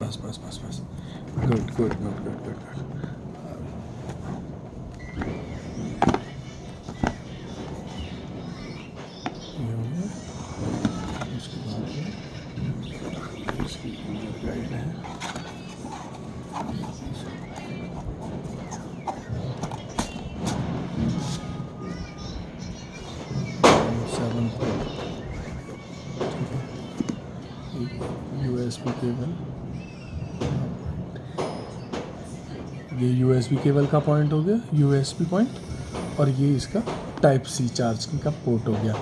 बस बस बस बस good good good good good good ये हो गया इसके बाद ये इसकी गाइड है seven pro U S B cable ये यू एस बी केबल का पॉइंट हो गया यू एस बी पॉइंट और ये इसका टाइप सी चार्जिंग का पोर्ट हो गया।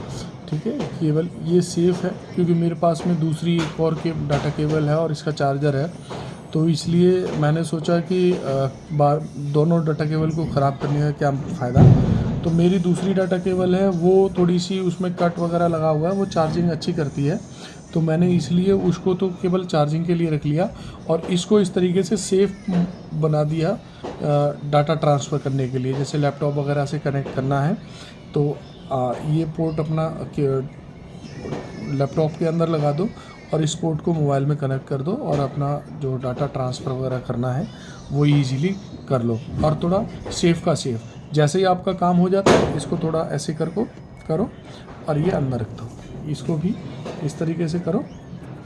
ठीक है? केबल ये सेफ़ है, क्योंकि मेरे पास में दूसरी एक और के डाटा केबल है और इसका चार्जर है। तो इसलिए मैंने सोचा कि बार, दोनों डाटा केबल को ख़राब करने का क्या फ़ायदा? तो मेरी दूसरी डाटा केबल है वो थोड़ी सी उसमें कट वगैरह लगा हुआ है वो चार्जिंग अच्छी करती है। तो मैंने इसलिए उसको तो केवल चार्जिंग के लिए रख लिया और इसको इस तरीके से सेफ़ बना दिया डाटा ट्रांसफ़र करने के लिए। जैसे लैपटॉप वगैरह से कनेक्ट करना है तो अ, ये पोर्ट अपना लैपटॉप के अंदर लगा दो और इस पोर्ट को मोबाइल में कनेक्ट कर दो और अपना जो डाटा ट्रांसफ़र वगैरह करना है वो इजीली कर लो और थोड़ा सेफ़ का सेफ़ जैसे ही आपका काम हो जाता है, इसको थोड़ा ऐसे कर को करो और ये अंदर रख दो। इसको भी इस तरीके से करो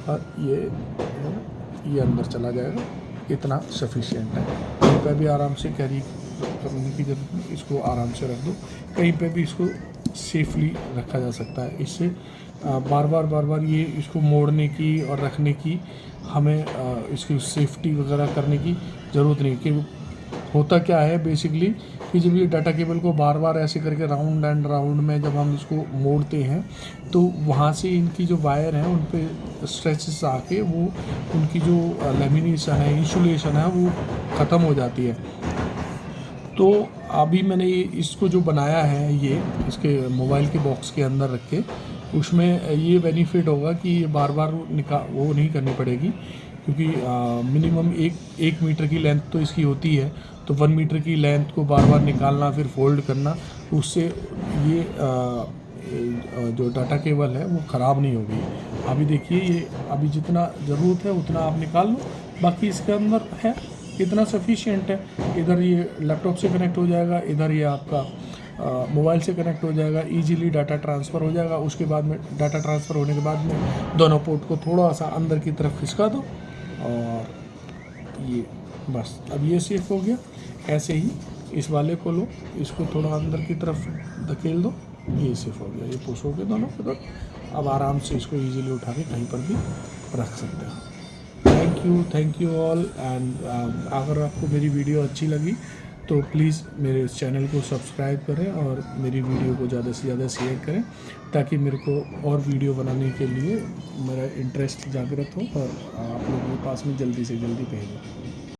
और ये ये अंदर चला जाएगा। इतना सफिशिएंट है। कहीं पर भी आराम से कैरी करने की ज़रूरत नहीं, इसको आराम से रख दो। कहीं पे भी इसको सेफली रखा जा सकता है। इससे बार बार बार बार ये इसको मोड़ने की और रखने की हमें इसकी सेफ्टी वगैरह करने की ज़रूरत नहीं कि होता क्या है बेसिकली कि जब ये डाटा केबल को बार बार ऐसे करके राउंड एंड राउंड में जब हम इसको मोड़ते हैं तो वहाँ से इनकी जो वायर है, उन पे स्ट्रेचेस आके वो, उनकी जो लेमिनेशन है इंसुलेशन है, वो ख़त्म हो जाती है। तो अभी मैंने ये, इसको जो बनाया है, ये, इसके मोबाइल के बॉक्स के अंदर रख के, उसमें ये बेनिफिट होगा कि ये बार बार निका, वो नहीं करनी पड़ेगी। क्योंकि मिनिमम एक एक मीटर की लेंथ तो इसकी होती है। तो वन मीटर की लेंथ को बार बार निकालना फिर फोल्ड करना उससे ये आ, जो डाटा केबल है वो ख़राब नहीं होगी। अभी देखिए ये अभी जितना ज़रूरत है उतना आप निकाल लो। बाकी इसके अंदर है इतना सफिशिएंट है। इधर ये लैपटॉप से कनेक्ट हो जाएगा इधर ये आपका मोबाइल से कनेक्ट हो जाएगा इजीली डाटा ट्रांसफ़र हो जाएगा। उसके बाद में डाटा ट्रांसफ़र होने के बाद में दोनों पोर्ट को थोड़ा सा अंदर की तरफ़ खिसका दो। और ये बस। अब ये सेफ़ हो गया। ऐसे ही इस वाले को लो। इसको थोड़ा अंदर की तरफ़ धकेल दो। ये सेफ़ हो गया। ये पुश हो गया दोनों के अब आराम से इसको इजीली उठा के कहीं पर भी रख सकते हो। Thank you thank you all and अगर आपको मेरी वीडियो अच्छी लगी तो प्लीज़ मेरे इस चैनल को सब्सक्राइब करें और मेरी वीडियो को ज़्यादा से ज़्यादा शेयर करें, ताकि मेरे को और वीडियो बनाने के लिए मेरा इंटरेस्ट जागृत हो और आप लोगों के पास में जल्दी से जल्दी भेजूँ